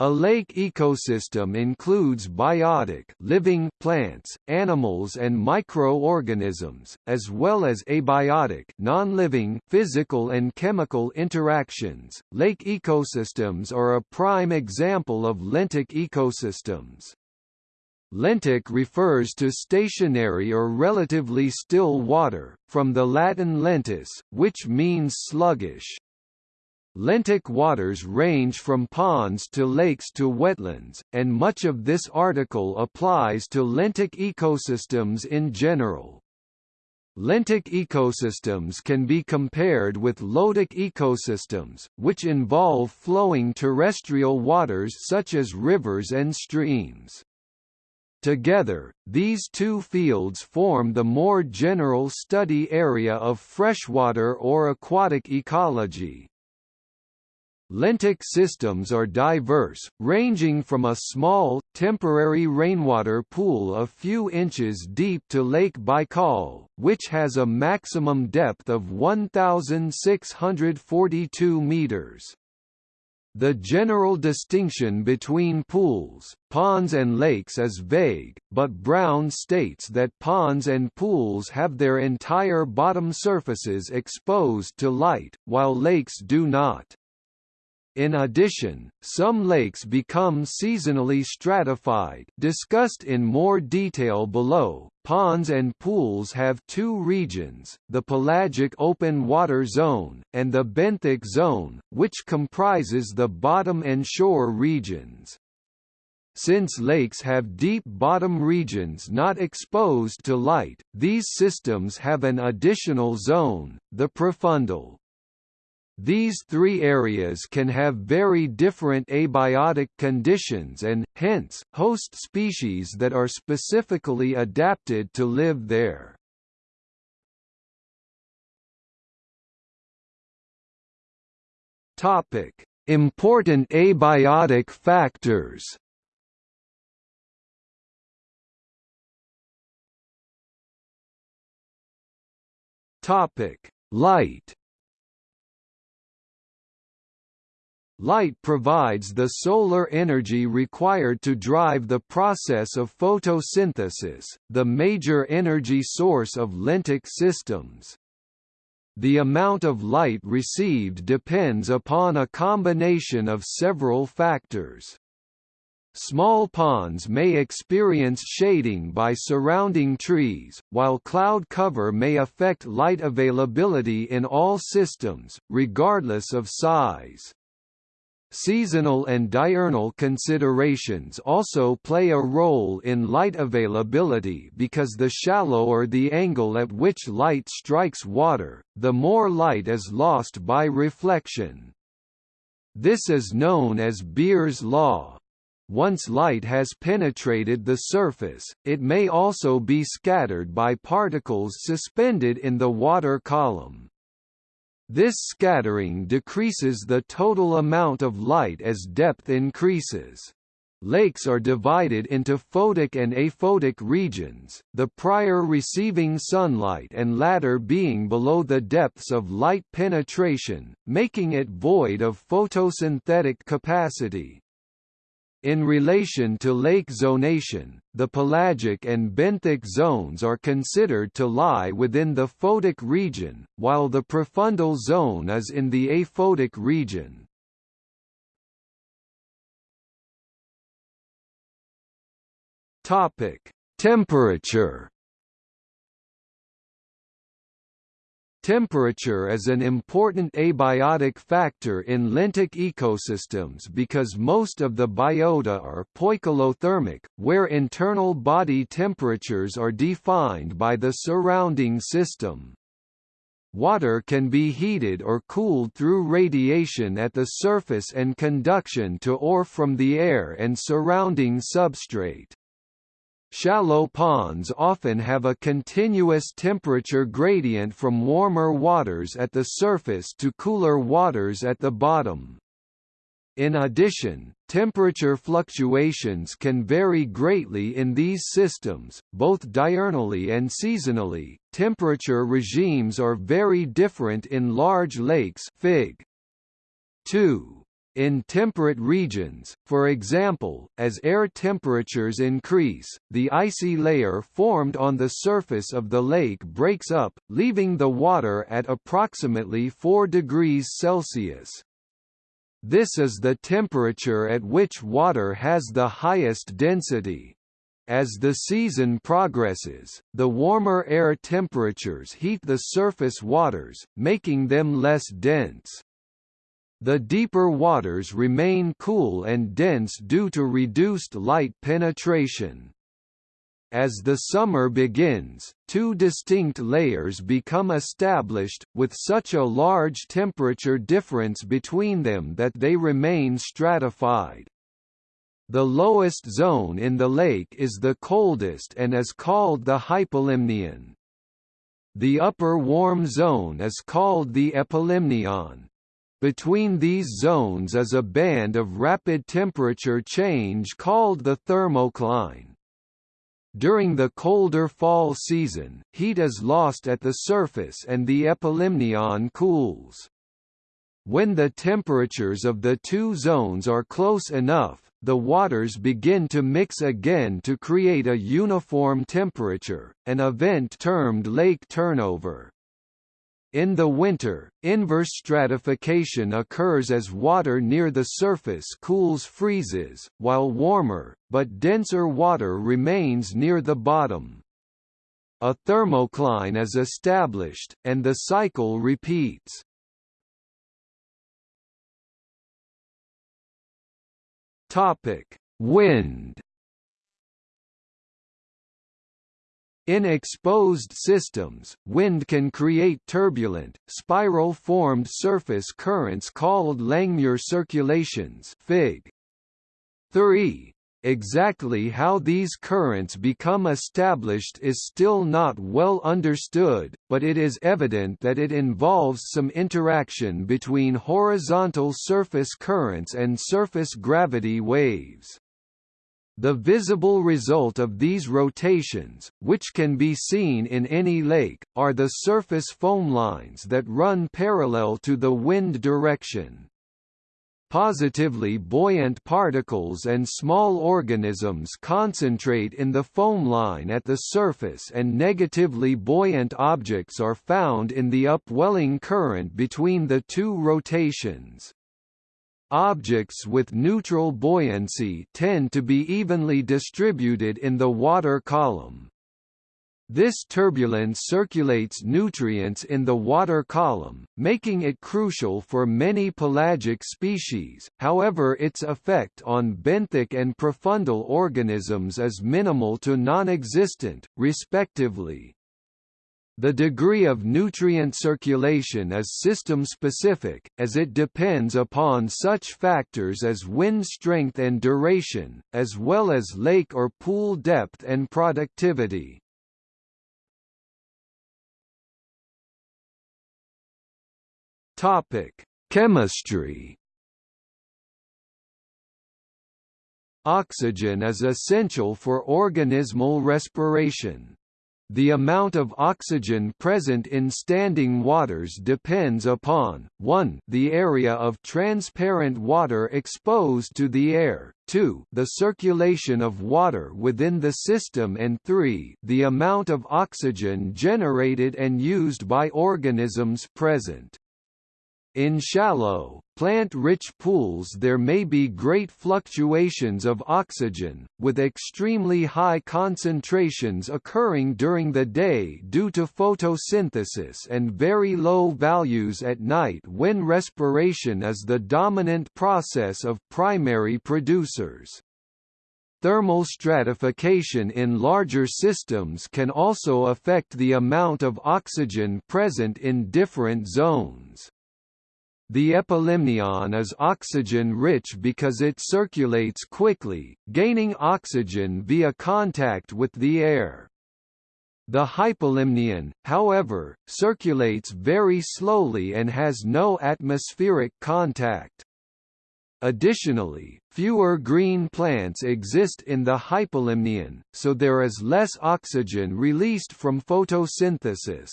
A lake ecosystem includes biotic living plants, animals and microorganisms, as well as abiotic non-living physical and chemical interactions. Lake ecosystems are a prime example of lentic ecosystems. Lentic refers to stationary or relatively still water, from the Latin lentus, which means sluggish. Lentic waters range from ponds to lakes to wetlands, and much of this article applies to lentic ecosystems in general. Lentic ecosystems can be compared with lotic ecosystems, which involve flowing terrestrial waters such as rivers and streams. Together, these two fields form the more general study area of freshwater or aquatic ecology. Lentic systems are diverse, ranging from a small, temporary rainwater pool a few inches deep to Lake Baikal, which has a maximum depth of 1,642 meters. The general distinction between pools, ponds and lakes is vague, but Brown states that ponds and pools have their entire bottom surfaces exposed to light, while lakes do not. In addition, some lakes become seasonally stratified discussed in more detail below. Ponds and pools have two regions, the pelagic open water zone, and the benthic zone, which comprises the bottom and shore regions. Since lakes have deep bottom regions not exposed to light, these systems have an additional zone, the profundal. These three areas can have very different abiotic conditions and, hence, host species that are specifically adapted to live there. Important abiotic factors. Light. Light provides the solar energy required to drive the process of photosynthesis, the major energy source of lentic systems. The amount of light received depends upon a combination of several factors. Small ponds may experience shading by surrounding trees, while cloud cover may affect light availability in all systems, regardless of size. Seasonal and diurnal considerations also play a role in light availability because the shallower the angle at which light strikes water, the more light is lost by reflection. This is known as Beer's law. Once light has penetrated the surface, it may also be scattered by particles suspended in the water column. This scattering decreases the total amount of light as depth increases. Lakes are divided into photic and aphotic regions, the prior receiving sunlight and latter being below the depths of light penetration, making it void of photosynthetic capacity. In relation to lake zonation, the pelagic and benthic zones are considered to lie within the photic region, while the profundal zone is in the aphotic region. Topic: Temperature Temperature is an important abiotic factor in lentic ecosystems because most of the biota are poikilothermic, where internal body temperatures are defined by the surrounding system. Water can be heated or cooled through radiation at the surface and conduction to or from the air and surrounding substrate. Shallow ponds often have a continuous temperature gradient from warmer waters at the surface to cooler waters at the bottom. In addition, temperature fluctuations can vary greatly in these systems, both diurnally and seasonally. Temperature regimes are very different in large lakes Fig. 2. In temperate regions, for example, as air temperatures increase, the icy layer formed on the surface of the lake breaks up, leaving the water at approximately 4 degrees Celsius. This is the temperature at which water has the highest density. As the season progresses, the warmer air temperatures heat the surface waters, making them less dense. The deeper waters remain cool and dense due to reduced light penetration. As the summer begins, two distinct layers become established, with such a large temperature difference between them that they remain stratified. The lowest zone in the lake is the coldest and is called the hypolimnion. The upper warm zone is called the epilimnion. Between these zones is a band of rapid temperature change called the thermocline. During the colder fall season, heat is lost at the surface and the epilimnion cools. When the temperatures of the two zones are close enough, the waters begin to mix again to create a uniform temperature, an event termed lake turnover. In the winter, inverse stratification occurs as water near the surface cools freezes, while warmer, but denser water remains near the bottom. A thermocline is established, and the cycle repeats. Wind In exposed systems, wind can create turbulent, spiral-formed surface currents called Langmuir circulations Fig. 3. Exactly how these currents become established is still not well understood, but it is evident that it involves some interaction between horizontal surface currents and surface gravity waves. The visible result of these rotations, which can be seen in any lake, are the surface foam lines that run parallel to the wind direction. Positively buoyant particles and small organisms concentrate in the foam line at the surface and negatively buoyant objects are found in the upwelling current between the two rotations. Objects with neutral buoyancy tend to be evenly distributed in the water column. This turbulence circulates nutrients in the water column, making it crucial for many pelagic species, however its effect on benthic and profundal organisms is minimal to non-existent, respectively. The degree of nutrient circulation is system-specific, as it depends upon such factors as wind strength and duration, as well as lake or pool depth and productivity. Chemistry Oxygen is essential for organismal respiration. The amount of oxygen present in standing waters depends upon, 1 the area of transparent water exposed to the air, 2 the circulation of water within the system and 3 the amount of oxygen generated and used by organisms present. In shallow, plant-rich pools there may be great fluctuations of oxygen, with extremely high concentrations occurring during the day due to photosynthesis and very low values at night when respiration is the dominant process of primary producers. Thermal stratification in larger systems can also affect the amount of oxygen present in different zones. The epilimnion is oxygen-rich because it circulates quickly, gaining oxygen via contact with the air. The hypolimnion, however, circulates very slowly and has no atmospheric contact. Additionally, fewer green plants exist in the hypolimnion, so there is less oxygen released from photosynthesis.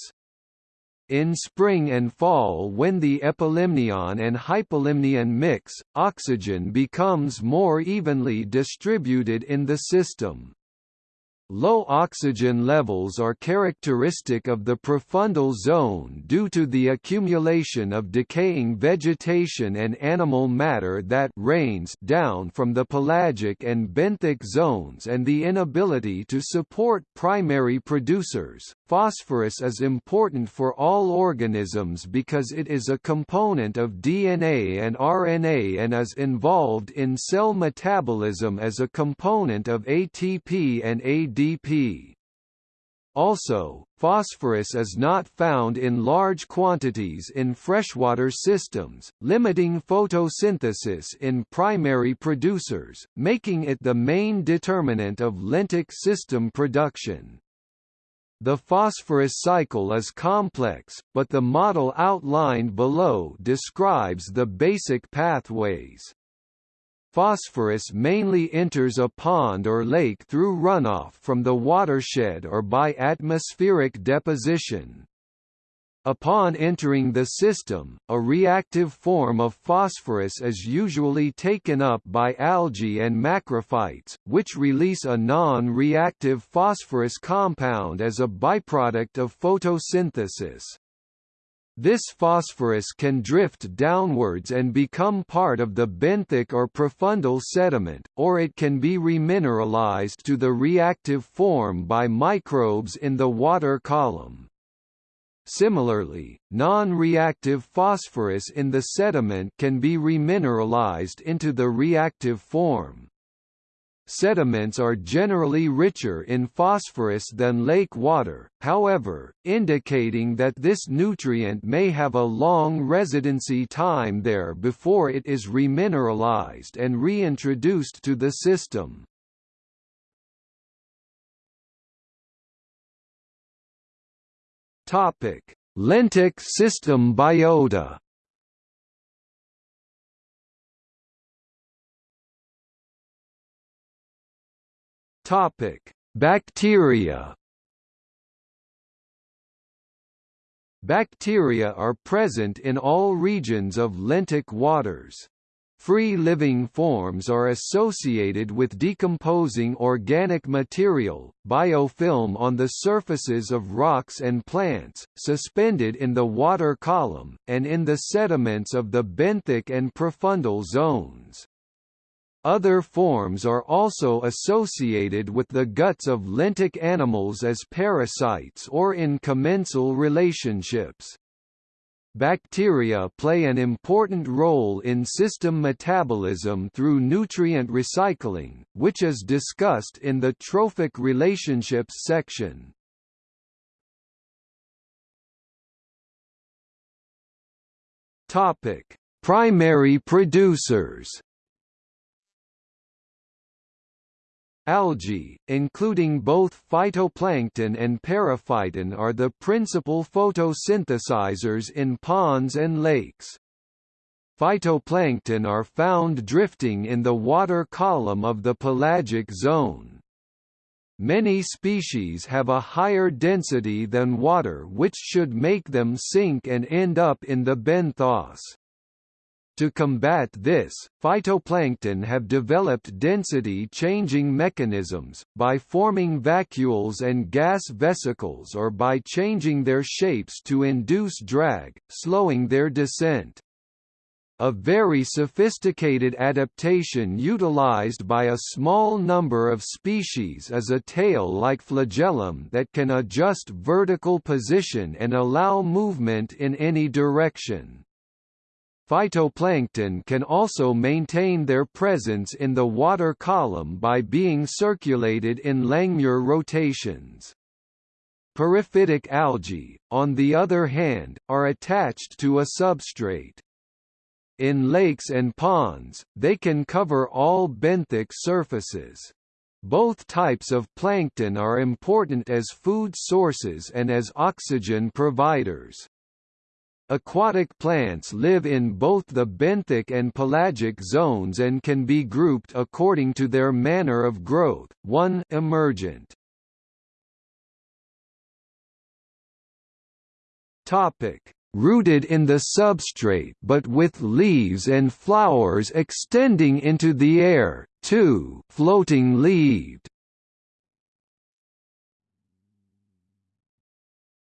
In spring and fall when the epilimnion and hypolimnion mix, oxygen becomes more evenly distributed in the system. Low oxygen levels are characteristic of the profundal zone due to the accumulation of decaying vegetation and animal matter that rains down from the pelagic and benthic zones and the inability to support primary producers. Phosphorus is important for all organisms because it is a component of DNA and RNA and is involved in cell metabolism as a component of ATP and Also, phosphorus is not found in large quantities in freshwater systems, limiting photosynthesis in primary producers, making it the main determinant of lentic system production. The phosphorus cycle is complex, but the model outlined below describes the basic pathways. Phosphorus mainly enters a pond or lake through runoff from the watershed or by atmospheric deposition. Upon entering the system, a reactive form of phosphorus is usually taken up by algae and macrophytes, which release a non-reactive phosphorus compound as a byproduct of photosynthesis. This phosphorus can drift downwards and become part of the benthic or profundal sediment, or it can be remineralized to the reactive form by microbes in the water column. Similarly, non-reactive phosphorus in the sediment can be remineralized into the reactive form. Sediments are generally richer in phosphorus than lake water, however, indicating that this nutrient may have a long residency time there before it is remineralized and reintroduced to the system. Topic: Lentic system biota. Topic: Bacteria. Bacteria are present in all regions of lentic waters. Free-living forms are associated with decomposing organic material, biofilm on the surfaces of rocks and plants, suspended in the water column, and in the sediments of the benthic and profundal zones. Other forms are also associated with the guts of lentic animals as parasites or in commensal relationships. Bacteria play an important role in system metabolism through nutrient recycling, which is discussed in the trophic relationships section. Primary producers. Algae, including both phytoplankton and periphyton are the principal photosynthesizers in ponds and lakes. Phytoplankton are found drifting in the water column of the pelagic zone. Many species have a higher density than water which should make them sink and end up in the benthos. To combat this, phytoplankton have developed density-changing mechanisms, by forming vacuoles and gas vesicles or by changing their shapes to induce drag, slowing their descent. A very sophisticated adaptation utilized by a small number of species is a tail-like flagellum that can adjust vertical position and allow movement in any direction. Phytoplankton can also maintain their presence in the water column by being circulated in Langmuir rotations. Periphytic algae, on the other hand, are attached to a substrate. In lakes and ponds, they can cover all benthic surfaces. Both types of plankton are important as food sources and as oxygen providers. Aquatic plants live in both the benthic and pelagic zones and can be grouped according to their manner of growth. 1 emergent Topic: Rooted in the substrate but with leaves and flowers extending into the air, 2 floating leaved.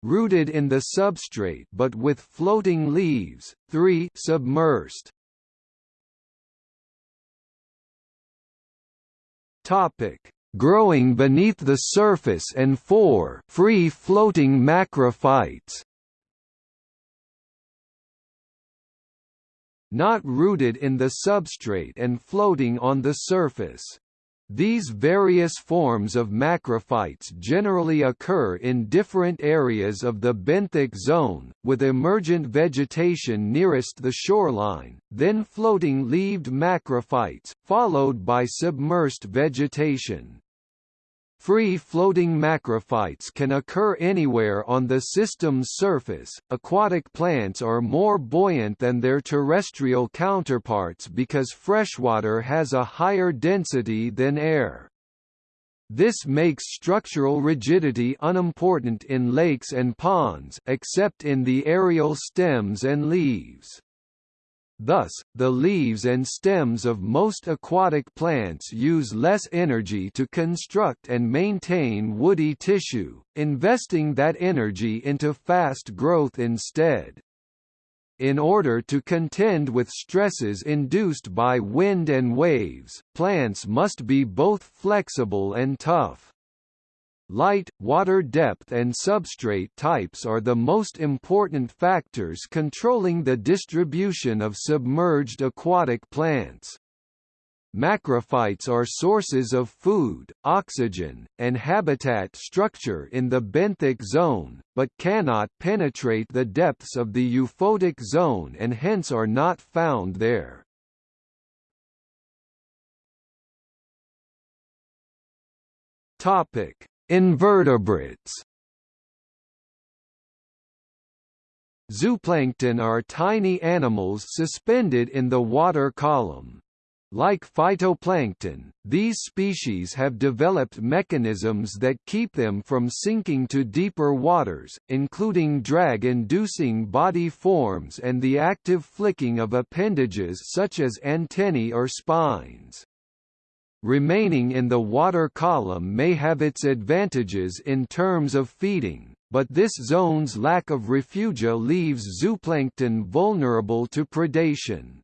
Rooted in the substrate but with floating leaves, 3 submersed. Topic: Growing beneath the surface and 4 free floating macrophytes. Not rooted in the substrate and floating on the surface. These various forms of macrophytes generally occur in different areas of the benthic zone, with emergent vegetation nearest the shoreline, then floating leaved macrophytes, followed by submersed vegetation. Free-floating macrophytes can occur anywhere on the system's surface. Aquatic plants are more buoyant than their terrestrial counterparts because freshwater has a higher density than air. This makes structural rigidity unimportant in lakes and ponds except in the aerial stems and leaves. Thus, the leaves and stems of most aquatic plants use less energy to construct and maintain woody tissue, investing that energy into fast growth instead. In order to contend with stresses induced by wind and waves, plants must be both flexible and tough. Light, water depth and substrate types are the most important factors controlling the distribution of submerged aquatic plants. Macrophytes are sources of food, oxygen, and habitat structure in the benthic zone, but cannot penetrate the depths of the euphotic zone and hence are not found there. Topic: Invertebrates Zooplankton are tiny animals suspended in the water column. Like phytoplankton, these species have developed mechanisms that keep them from sinking to deeper waters, including drag-inducing body forms and the active flicking of appendages such as antennae or spines. Remaining in the water column may have its advantages in terms of feeding, but this zone's lack of refugia leaves zooplankton vulnerable to predation.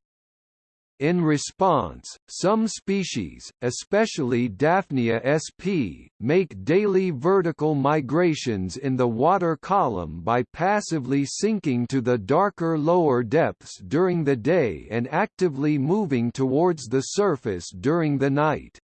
In response, some species, especially Daphnia sp., make daily vertical migrations in the water column by passively sinking to the darker lower depths during the day and actively moving towards the surface during the night.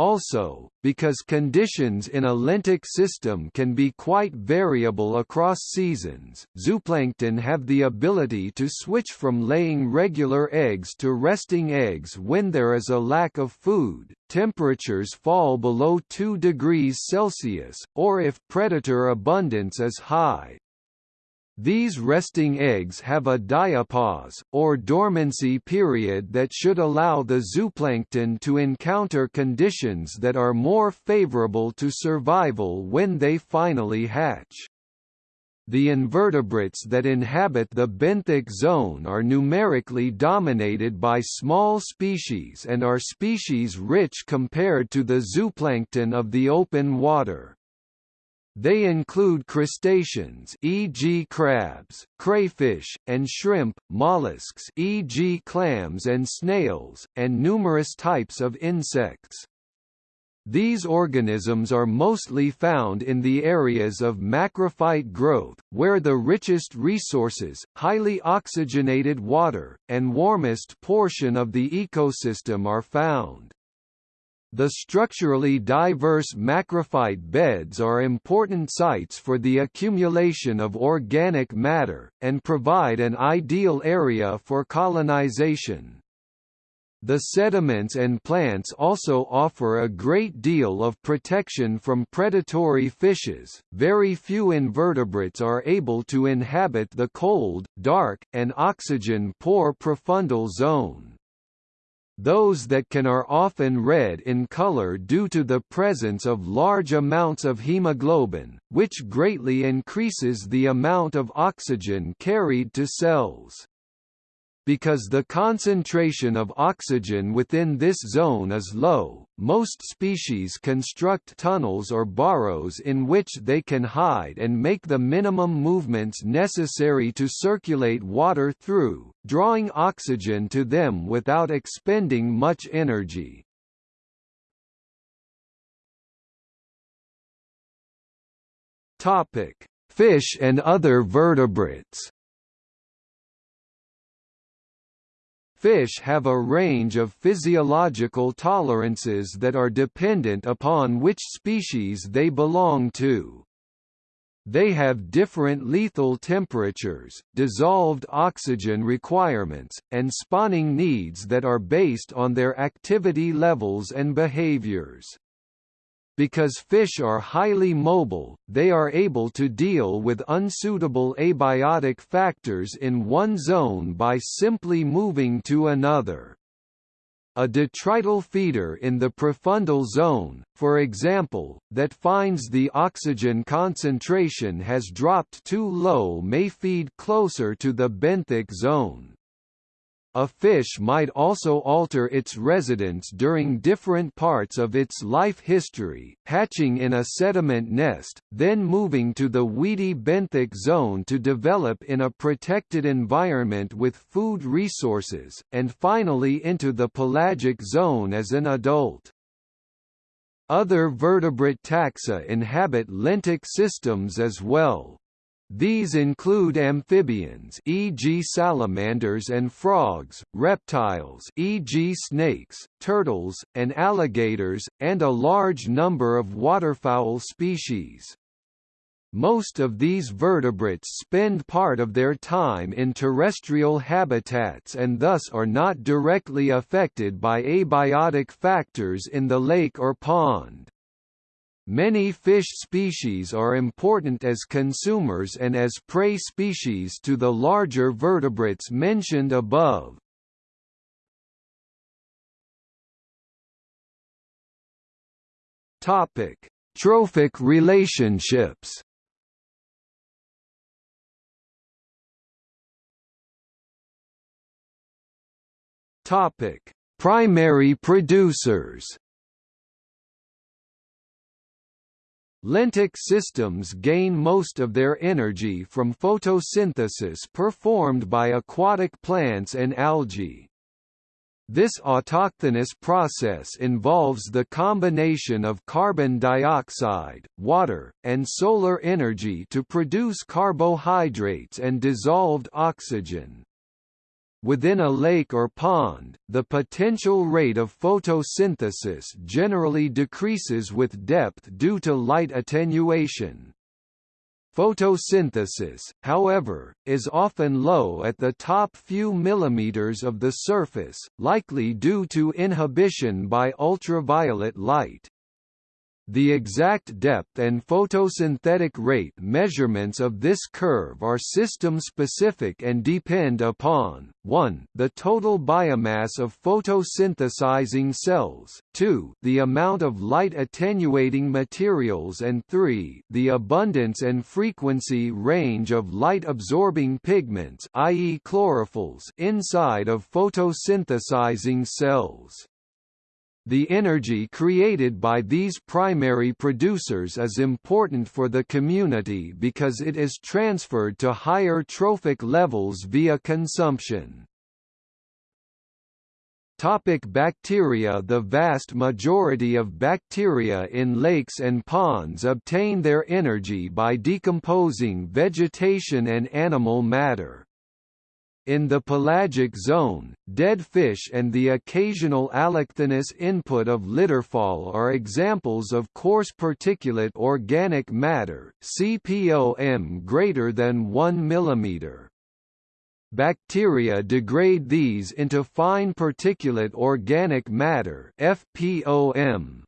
Also, because conditions in a lentic system can be quite variable across seasons, zooplankton have the ability to switch from laying regular eggs to resting eggs when there is a lack of food, temperatures fall below 2 degrees Celsius, or if predator abundance is high. These resting eggs have a diapause, or dormancy period that should allow the zooplankton to encounter conditions that are more favorable to survival when they finally hatch. The invertebrates that inhabit the benthic zone are numerically dominated by small species and are species rich compared to the zooplankton of the open water. They include crustaceans e.g. crabs, crayfish, and shrimp, mollusks e.g. clams and snails, and numerous types of insects. These organisms are mostly found in the areas of macrophyte growth, where the richest resources, highly oxygenated water, and warmest portion of the ecosystem are found. The structurally diverse macrophyte beds are important sites for the accumulation of organic matter, and provide an ideal area for colonization. The sediments and plants also offer a great deal of protection from predatory fishes. Very few invertebrates are able to inhabit the cold, dark, and oxygen poor profundal zone. Those that can are often red in color due to the presence of large amounts of hemoglobin, which greatly increases the amount of oxygen carried to cells. Because the concentration of oxygen within this zone is low, most species construct tunnels or burrows in which they can hide and make the minimum movements necessary to circulate water through, drawing oxygen to them without expending much energy. Fish and other vertebrates Fish have a range of physiological tolerances that are dependent upon which species they belong to. They have different lethal temperatures, dissolved oxygen requirements, and spawning needs that are based on their activity levels and behaviors. Because fish are highly mobile, they are able to deal with unsuitable abiotic factors in one zone by simply moving to another. A detrital feeder in the profundal zone, for example, that finds the oxygen concentration has dropped too low may feed closer to the benthic zone. A fish might also alter its residence during different parts of its life history, hatching in a sediment nest, then moving to the weedy benthic zone to develop in a protected environment with food resources, and finally into the pelagic zone as an adult. Other vertebrate taxa inhabit lentic systems as well. These include amphibians e.g. salamanders and frogs, reptiles e.g. snakes, turtles, and alligators, and a large number of waterfowl species. Most of these vertebrates spend part of their time in terrestrial habitats and thus are not directly affected by abiotic factors in the lake or pond. Many fish species are important as consumers and as prey species to the larger vertebrates mentioned above. Topic: Trophic relationships. Topic: Primary producers. Lentic systems gain most of their energy from photosynthesis performed by aquatic plants and algae. This autochthonous process involves the combination of carbon dioxide, water, and solar energy to produce carbohydrates and dissolved oxygen. Within a lake or pond, the potential rate of photosynthesis generally decreases with depth due to light attenuation. Photosynthesis, however, is often low at the top few millimeters of the surface, likely due to inhibition by ultraviolet light. The exact depth and photosynthetic rate measurements of this curve are system-specific and depend upon, 1 the total biomass of photosynthesizing cells, 2 the amount of light-attenuating materials and 3 the abundance and frequency range of light-absorbing pigments i.e. chlorophylls inside of photosynthesizing cells. The energy created by these primary producers is important for the community because it is transferred to higher trophic levels via consumption. Topic bacteria The vast majority of bacteria in lakes and ponds obtain their energy by decomposing vegetation and animal matter. In the pelagic zone, dead fish and the occasional allochthonous input of litterfall are examples of coarse particulate organic matter CPOM greater than 1 mm. Bacteria degrade these into fine particulate organic matter FPOM.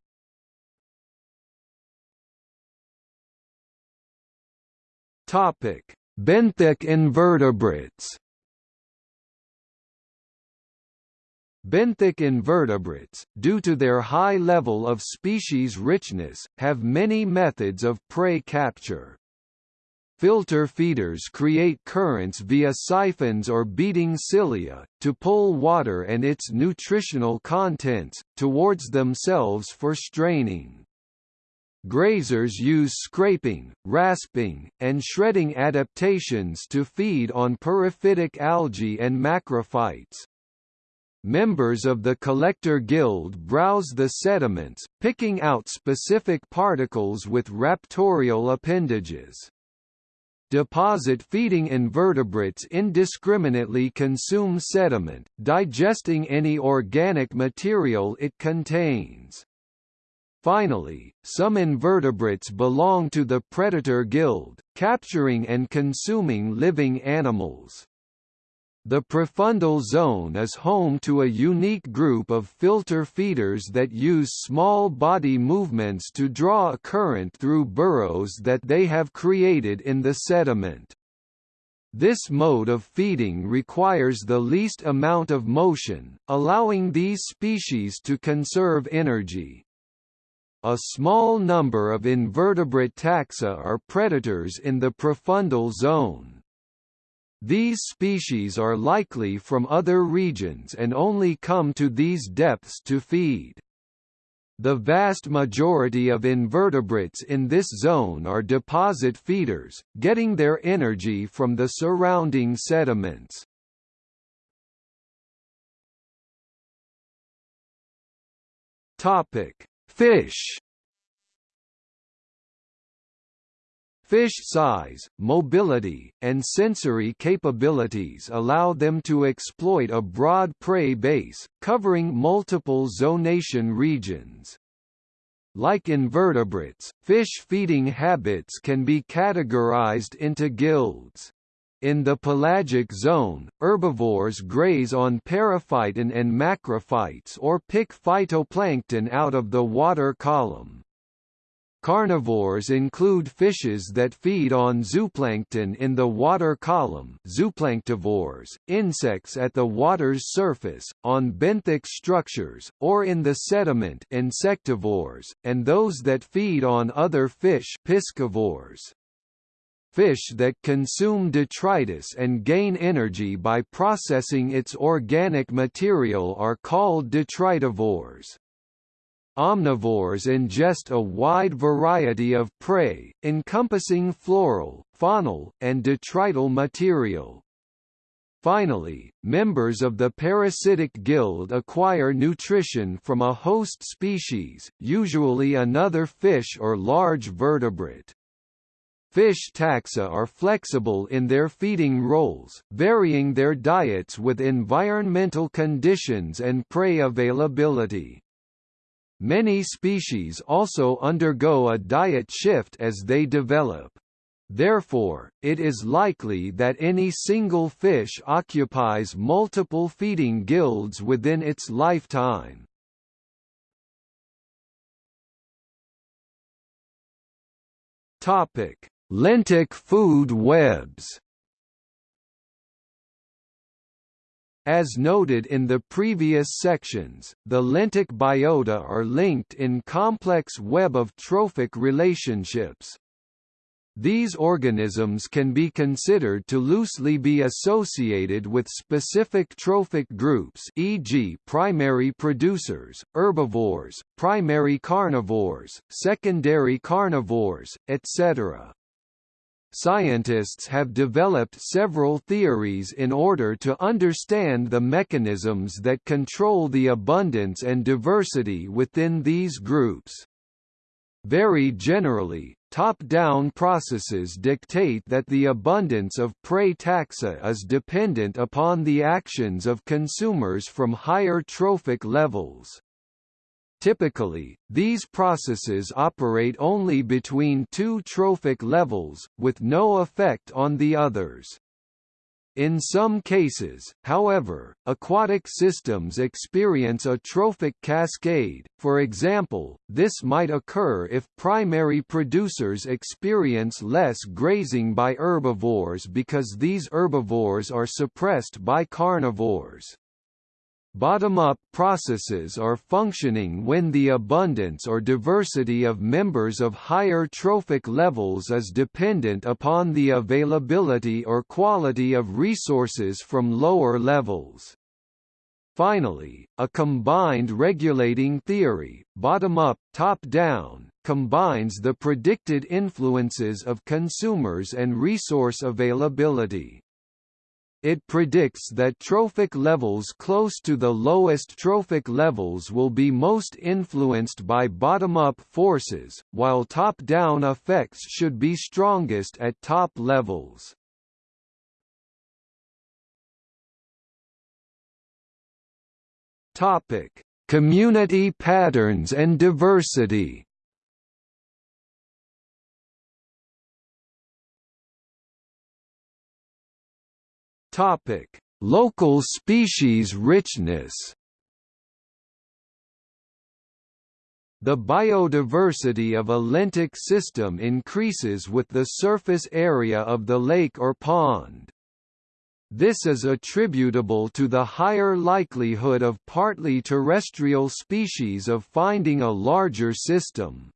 Topic: Benthic invertebrates Benthic invertebrates, due to their high level of species richness, have many methods of prey capture. Filter feeders create currents via siphons or beating cilia, to pull water and its nutritional contents, towards themselves for straining. Grazers use scraping, rasping, and shredding adaptations to feed on periphytic algae and macrophytes. Members of the collector guild browse the sediments, picking out specific particles with raptorial appendages. Deposit-feeding invertebrates indiscriminately consume sediment, digesting any organic material it contains. Finally, some invertebrates belong to the predator guild, capturing and consuming living animals. The profundal zone is home to a unique group of filter feeders that use small body movements to draw a current through burrows that they have created in the sediment. This mode of feeding requires the least amount of motion, allowing these species to conserve energy. A small number of invertebrate taxa are predators in the profundal zone. These species are likely from other regions and only come to these depths to feed. The vast majority of invertebrates in this zone are deposit feeders, getting their energy from the surrounding sediments. Topic: Fish Fish size, mobility, and sensory capabilities allow them to exploit a broad prey base, covering multiple zonation regions. Like invertebrates, fish feeding habits can be categorized into guilds. In the pelagic zone, herbivores graze on periphyton and macrophytes or pick phytoplankton out of the water column. Carnivores include fishes that feed on zooplankton in the water column zooplanktivores, insects at the water's surface, on benthic structures, or in the sediment insectivores, and those that feed on other fish piscivores. Fish that consume detritus and gain energy by processing its organic material are called detritivores. Omnivores ingest a wide variety of prey, encompassing floral, faunal, and detrital material. Finally, members of the parasitic guild acquire nutrition from a host species, usually another fish or large vertebrate. Fish taxa are flexible in their feeding roles, varying their diets with environmental conditions and prey availability. Many species also undergo a diet shift as they develop. Therefore, it is likely that any single fish occupies multiple feeding guilds within its lifetime. Topic: Lentic food webs. As noted in the previous sections, the lentic biota are linked in complex web of trophic relationships. These organisms can be considered to loosely be associated with specific trophic groups e.g. primary producers, herbivores, primary carnivores, secondary carnivores, etc. Scientists have developed several theories in order to understand the mechanisms that control the abundance and diversity within these groups. Very generally, top-down processes dictate that the abundance of prey taxa is dependent upon the actions of consumers from higher trophic levels. Typically, these processes operate only between two trophic levels, with no effect on the others. In some cases, however, aquatic systems experience a trophic cascade, for example, this might occur if primary producers experience less grazing by herbivores because these herbivores are suppressed by carnivores. Bottom-up processes are functioning when the abundance or diversity of members of higher trophic levels is dependent upon the availability or quality of resources from lower levels. Finally, a combined regulating theory, bottom-up, top-down, combines the predicted influences of consumers and resource availability. It predicts that trophic levels close to the lowest trophic levels will be most influenced by bottom-up forces, while top-down effects should be strongest at top levels. Topic: Community patterns and diversity. Topic: Local species richness. The biodiversity of a lentic system increases with the surface area of the lake or pond. This is attributable to the higher likelihood of partly terrestrial species of finding a larger system.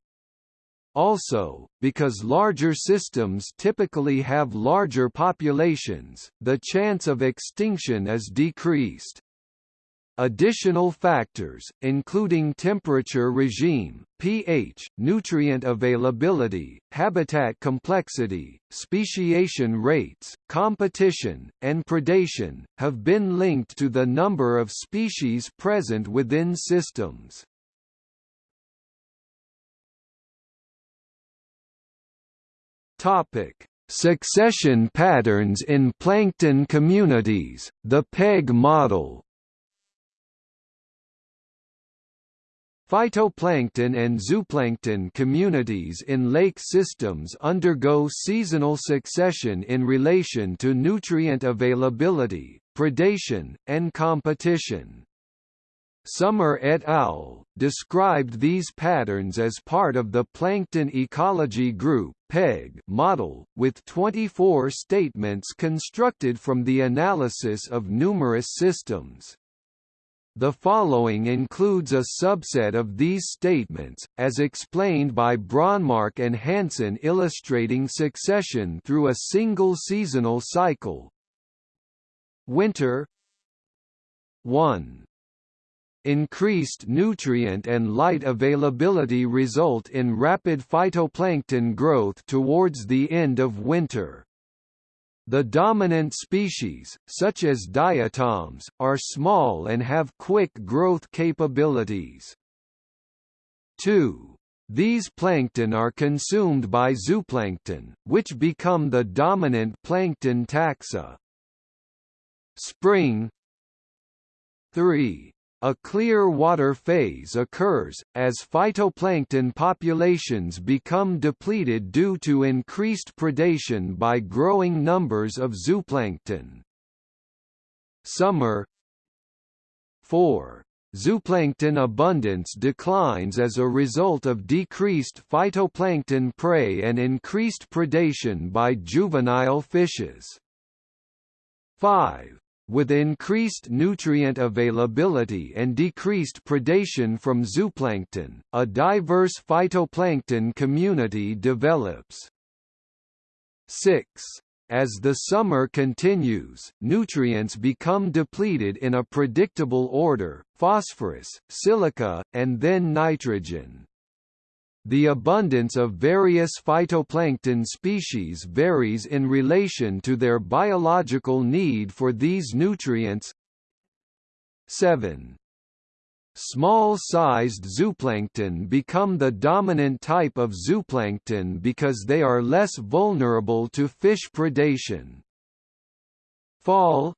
Also, because larger systems typically have larger populations, the chance of extinction is decreased. Additional factors, including temperature regime, pH, nutrient availability, habitat complexity, speciation rates, competition, and predation, have been linked to the number of species present within systems. Topic: Succession patterns in plankton communities, the PEG model. Phytoplankton and zooplankton communities in lake systems undergo seasonal succession in relation to nutrient availability, predation, and competition. Sommer et al. described these patterns as part of the Plankton Ecology Group PEG model, with 24 statements constructed from the analysis of numerous systems. The following includes a subset of these statements, as explained by Bronmark and Hansson illustrating succession through a single seasonal cycle. Winter 1 Increased nutrient and light availability result in rapid phytoplankton growth towards the end of winter. The dominant species, such as diatoms, are small and have quick growth capabilities. 2. These plankton are consumed by zooplankton, which become the dominant plankton taxa. Spring 3. A clear water phase occurs, as phytoplankton populations become depleted due to increased predation by growing numbers of zooplankton. Summer 4. Zooplankton abundance declines as a result of decreased phytoplankton prey and increased predation by juvenile fishes. 5. With increased nutrient availability and decreased predation from zooplankton, a diverse phytoplankton community develops. 6. As the summer continues, nutrients become depleted in a predictable order, phosphorus, silica, and then nitrogen. The abundance of various phytoplankton species varies in relation to their biological need for these nutrients. 7. Small-sized zooplankton become the dominant type of zooplankton because they are less vulnerable to fish predation. Fall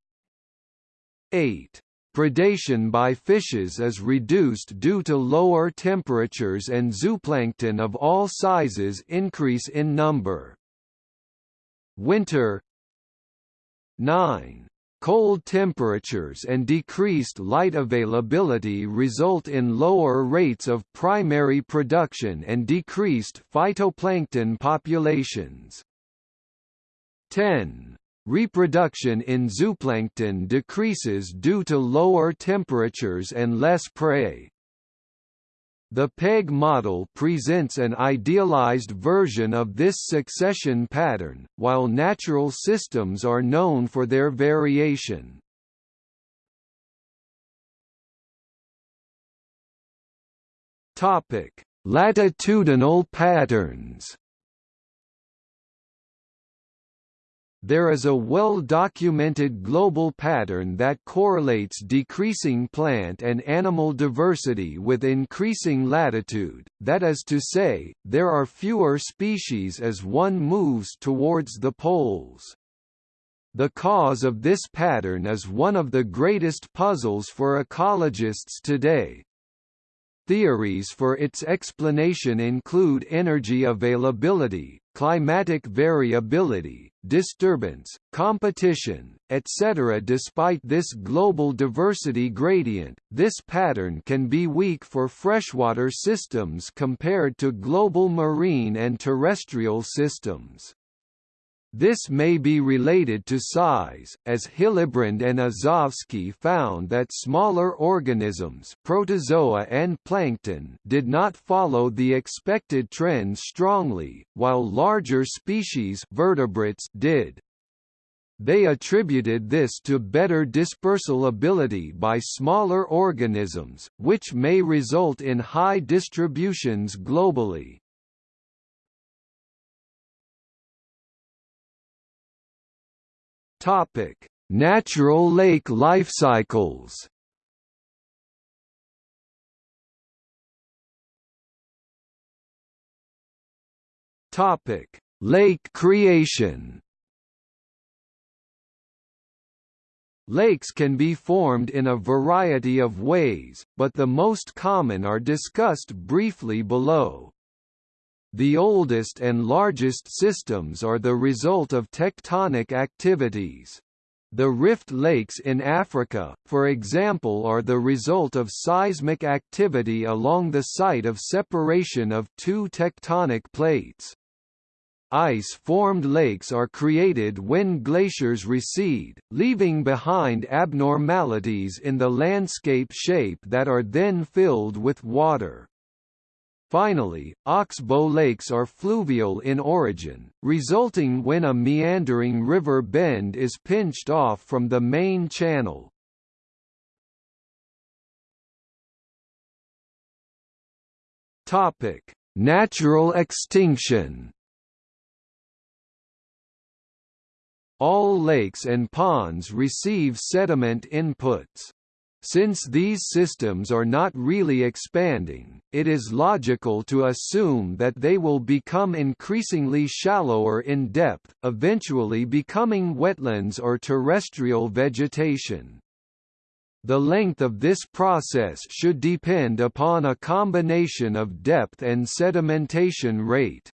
8. Predation by fishes is reduced due to lower temperatures and zooplankton of all sizes increase in number. Winter 9. Cold temperatures and decreased light availability result in lower rates of primary production and decreased phytoplankton populations. 10. Reproduction in zooplankton decreases due to lower temperatures and less prey. The PEG model presents an idealized version of this succession pattern, while natural systems are known for their variation. Latitudinal patterns. There is a well-documented global pattern that correlates decreasing plant and animal diversity with increasing latitude, that is to say, there are fewer species as one moves towards the poles. The cause of this pattern is one of the greatest puzzles for ecologists today, Theories for its explanation include energy availability, climatic variability, disturbance, competition, etc. Despite this global diversity gradient, this pattern can be weak for freshwater systems compared to global marine and terrestrial systems. This may be related to size, as Hillebrand and Azovsky found that smaller organisms protozoa and plankton did not follow the expected trend strongly, while larger species vertebrates did. They attributed this to better dispersal ability by smaller organisms, which may result in high distributions globally. Topic: Natural lake life cycles. Topic: Lake creation. Lakes can be formed in a variety of ways, but the most common are discussed briefly below. The oldest and largest systems are the result of tectonic activities. The rift lakes in Africa, for example are the result of seismic activity along the site of separation of two tectonic plates. Ice-formed lakes are created when glaciers recede, leaving behind abnormalities in the landscape shape that are then filled with water. Finally, oxbow lakes are fluvial in origin, resulting when a meandering river bend is pinched off from the main channel. Topic: Natural extinction. All lakes and ponds receive sediment inputs. Since these systems are not really expanding, it is logical to assume that they will become increasingly shallower in depth, eventually becoming wetlands or terrestrial vegetation. The length of this process should depend upon a combination of depth and sedimentation rate.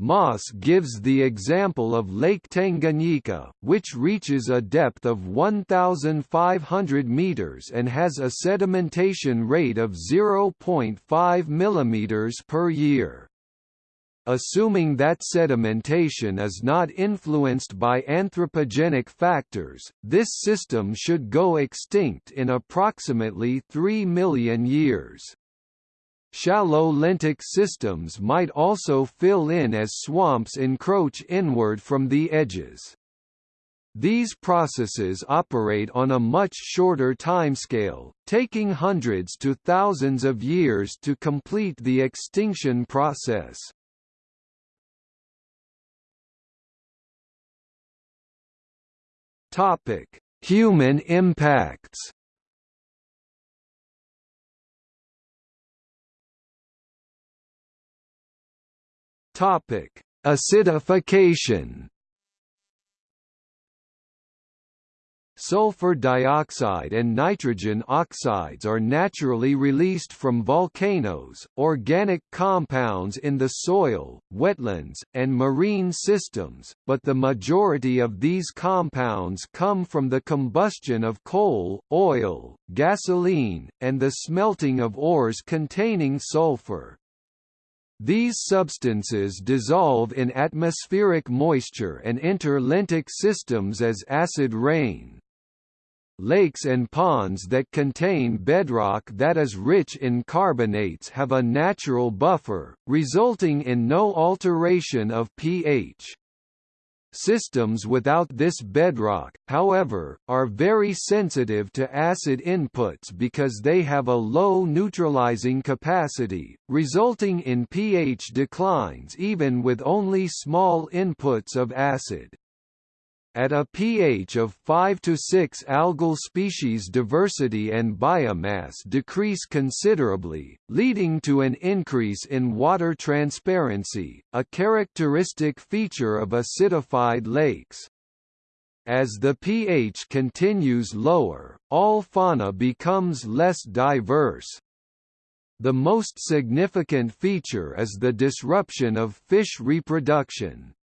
Moss gives the example of Lake Tanganyika, which reaches a depth of 1,500 meters and has a sedimentation rate of 0.5 millimeters per year. Assuming that sedimentation is not influenced by anthropogenic factors, this system should go extinct in approximately 3 million years. Shallow lentic systems might also fill in as swamps encroach inward from the edges. These processes operate on a much shorter timescale, taking hundreds to thousands of years to complete the extinction process. Topic: Human impacts. Topic: Acidification. Sulfur dioxide and nitrogen oxides are naturally released from volcanoes, organic compounds in the soil, wetlands, and marine systems, but the majority of these compounds come from the combustion of coal, oil, gasoline, and the smelting of ores containing sulfur. These substances dissolve in atmospheric moisture and enter lentic systems as acid rain. Lakes and ponds that contain bedrock that is rich in carbonates have a natural buffer, resulting in no alteration of pH. Systems without this bedrock, however, are very sensitive to acid inputs because they have a low neutralizing capacity, resulting in pH declines even with only small inputs of acid. At a pH of 5 to 6 algal species diversity and biomass decrease considerably, leading to an increase in water transparency, a characteristic feature of acidified lakes. As the pH continues lower, all fauna becomes less diverse. The most significant feature is the disruption of fish reproduction.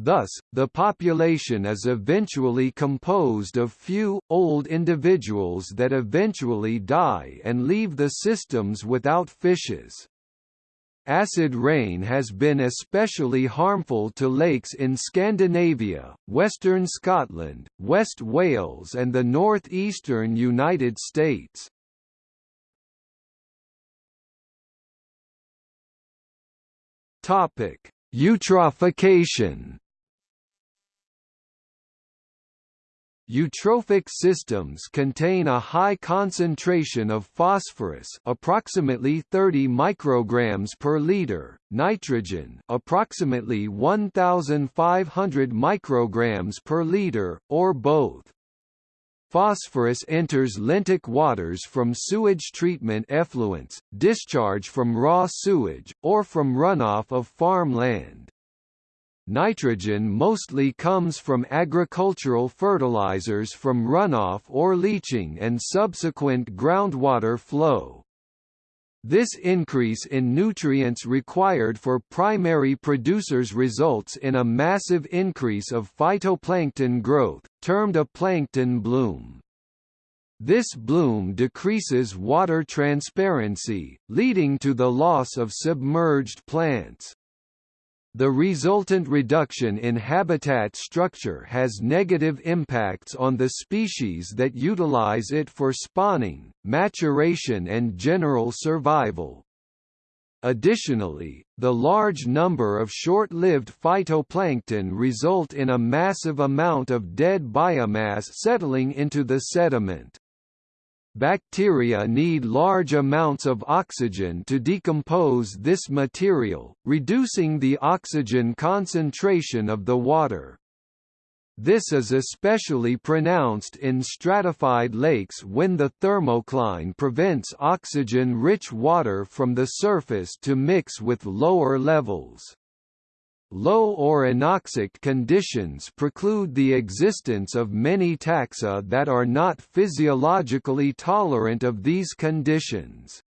Thus, the population is eventually composed of few, old individuals that eventually die and leave the systems without fishes. Acid rain has been especially harmful to lakes in Scandinavia, western Scotland, West Wales and the northeastern United States. Eutrophication Eutrophic systems contain a high concentration of phosphorus, approximately 30 micrograms per liter, nitrogen, approximately 1500 micrograms per liter, or both. Phosphorus enters lentic waters from sewage treatment effluents, discharge from raw sewage, or from runoff of farmland. Nitrogen mostly comes from agricultural fertilizers from runoff or leaching and subsequent groundwater flow. This increase in nutrients required for primary producers results in a massive increase of phytoplankton growth, termed a plankton bloom. This bloom decreases water transparency, leading to the loss of submerged plants. The resultant reduction in habitat structure has negative impacts on the species that utilize it for spawning, maturation and general survival. Additionally, the large number of short-lived phytoplankton result in a massive amount of dead biomass settling into the sediment. Bacteria need large amounts of oxygen to decompose this material, reducing the oxygen concentration of the water. This is especially pronounced in stratified lakes when the thermocline prevents oxygen-rich water from the surface to mix with lower levels. Low or anoxic conditions preclude the existence of many taxa that are not physiologically tolerant of these conditions.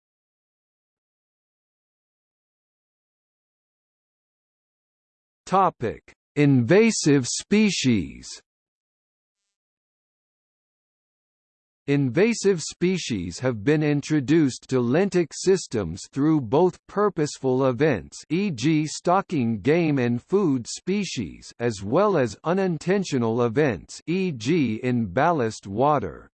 Topic: Invasive species. Invasive species have been introduced to lentic systems through both purposeful events e.g. stocking game and food species as well as unintentional events e.g. in ballast water.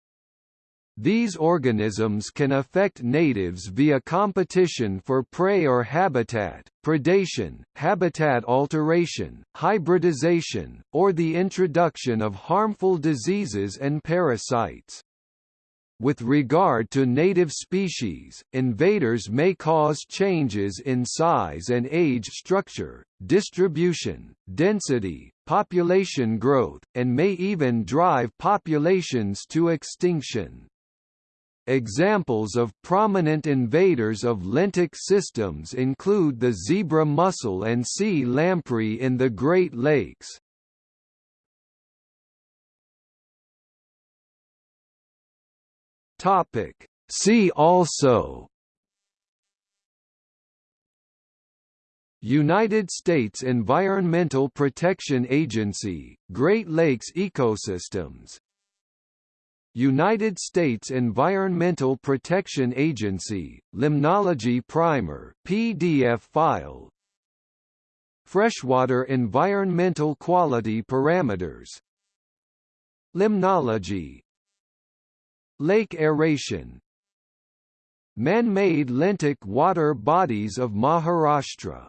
These organisms can affect natives via competition for prey or habitat, predation, habitat alteration, hybridization, or the introduction of harmful diseases and parasites. With regard to native species, invaders may cause changes in size and age structure, distribution, density, population growth, and may even drive populations to extinction. Examples of prominent invaders of lentic systems include the zebra mussel and sea lamprey in the Great Lakes. Topic. See also. United States Environmental Protection Agency, Great Lakes Ecosystems. United States Environmental Protection Agency, Limnology Primer PDF file, Freshwater environmental quality parameters. Limnology Lake aeration. Man-made lentic water bodies of Maharashtra